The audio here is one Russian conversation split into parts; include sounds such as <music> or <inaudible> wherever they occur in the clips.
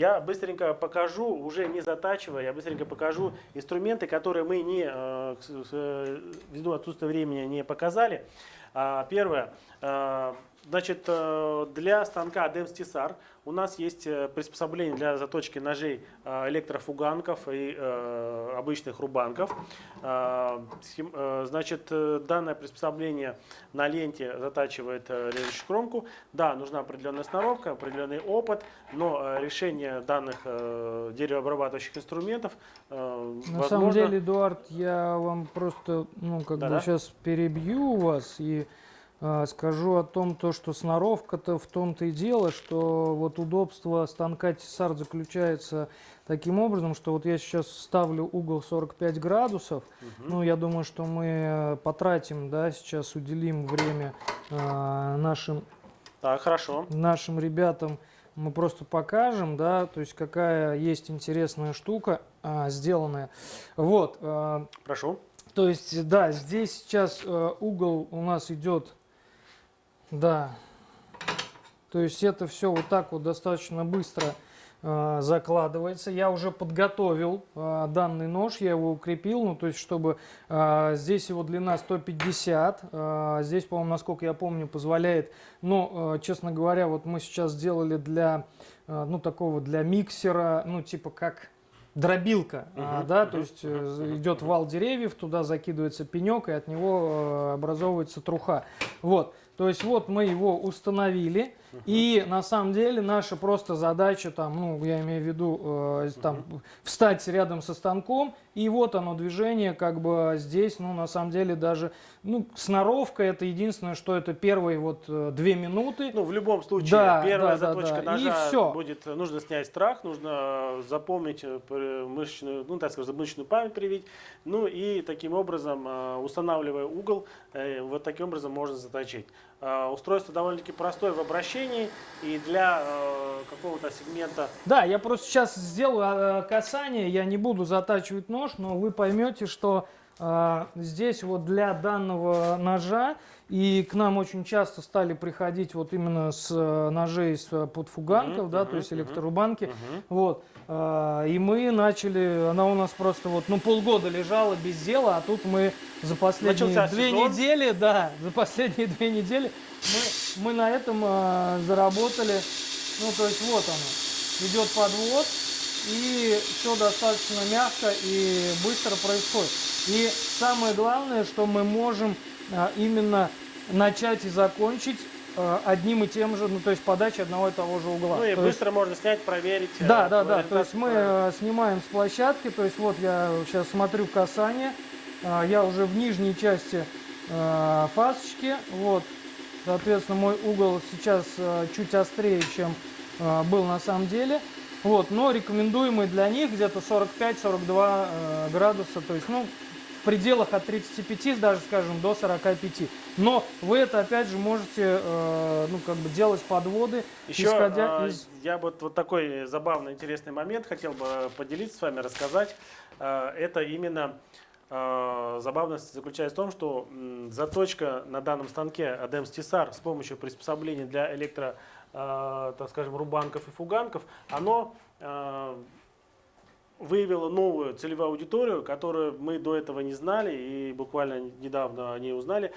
Я быстренько покажу, уже не затачивая, я быстренько покажу инструменты, которые мы не, э, э, ввиду отсутствия времени не показали. А, первое. Э, значит, для станка DEMS TSAR у нас есть э, приспособление для заточки ножей э, электрофуганков и э, обычных рубанков. Значит, данное приспособление на ленте затачивает режущую кромку. Да, нужна определенная сноровка, определенный опыт, но решение данных деревообрабатывающих инструментов На возможно... самом деле, Эдуард, я вам просто ну, как да -да? бы сейчас перебью вас и скажу о том, то, что сноровка-то в том-то и дело, что вот удобство станка Тесар заключается таким образом, что вот я сейчас ставлю угол 45 градусов. Угу. Ну, я думаю, что мы э, потратим, да, сейчас уделим время э, нашим, так, хорошо. нашим ребятам. Мы просто покажем, да, то есть какая есть интересная штука э, сделанная. Вот. Э, Прошу. То есть, да, здесь сейчас э, угол у нас идет да. То есть это все вот так вот достаточно быстро э, закладывается. Я уже подготовил э, данный нож, я его укрепил, ну то есть чтобы э, здесь его длина 150, э, здесь, по-моему, насколько я помню, позволяет, но, э, честно говоря, вот мы сейчас сделали для, э, ну такого, для миксера, ну типа как дробилка, -huh, да, -huh, то есть uh -huh, идет вал деревьев, туда закидывается пенек, и от него э, образовывается труха. Вот. То есть вот мы его установили, uh -huh. и на самом деле наша просто задача, там, ну, я имею в виду, э, там, uh -huh. встать рядом со станком, и вот оно движение, как бы здесь, ну, на самом деле даже, ну, сноровка это единственное, что это первые вот э, две минуты. Ну, в любом случае, да, первая да, заточка да, да. ножа и все. будет, нужно снять страх, нужно запомнить э, мышечную, ну, так сказать, мышечную память привить, ну, и таким образом, э, устанавливая угол, вот таким образом можно заточить. Устройство довольно-таки простое в обращении и для какого-то сегмента. Да, я просто сейчас сделаю касание, я не буду затачивать нож, но вы поймете, что э, здесь вот для данного ножа, и к нам очень часто стали приходить вот именно с э, ножей с э, подфуганков, -huh, да, -huh, то есть электрорубанки, uh -huh. вот, э, и мы начали, она у нас просто вот, ну, полгода лежала без дела, а тут мы за последние Начался две сезон. недели, <laughs> да, за последние две недели мы, мы на этом э, заработали, ну, то есть вот оно, идет подвод, и все достаточно мягко и быстро происходит. И самое главное, что мы можем а, именно начать и закончить а, одним и тем же, ну то есть подача одного и того же угла. Ну и то быстро есть, можно снять, проверить. Да, э, да, да. То есть мы э, снимаем с площадки, то есть вот я сейчас смотрю касание, а, я уже в нижней части фасочки, вот, соответственно мой угол сейчас чуть острее, чем был на самом деле. Вот, но рекомендуемый для них где-то 45-42 э, градуса, то есть, ну, в пределах от 35, даже, скажем, до 45. Но вы это, опять же, можете, э, ну, как бы делать подводы, Еще исходя э, из... я вот, вот такой забавный, интересный момент хотел бы поделиться с вами, рассказать. Э, это именно забавность заключается в том, что заточка на данном станке ADEMS TSAR с помощью приспособления для электро так скажем, рубанков и фуганков, оно э, выявило новую целевую аудиторию, которую мы до этого не знали и буквально недавно о узнали.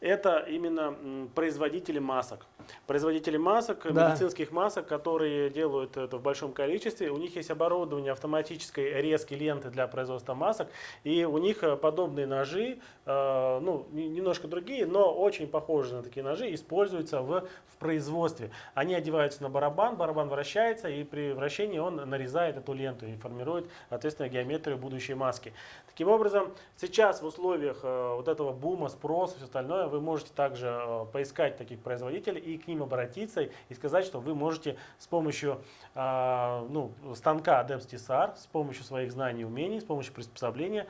Это именно производители масок. Производители масок, да. медицинских масок, которые делают это в большом количестве. У них есть оборудование автоматической резки ленты для производства масок. И у них э, подобные ножи, э, ну, немножко другие, но очень похожие на такие ножи, используются в, в производстве. Они одеваются на барабан, барабан вращается, и при вращении он нарезает эту ленту и формирует, соответственно, геометрию будущей маски. Таким образом, сейчас в условиях э, вот этого бума, спроса и все остальное, вы можете также поискать таких производителей и к ним обратиться и сказать, что вы можете с помощью э, ну, станка Adams TSR, с помощью своих знаний и умений, с помощью приспособления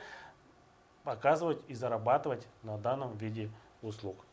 показывать и зарабатывать на данном виде услуг.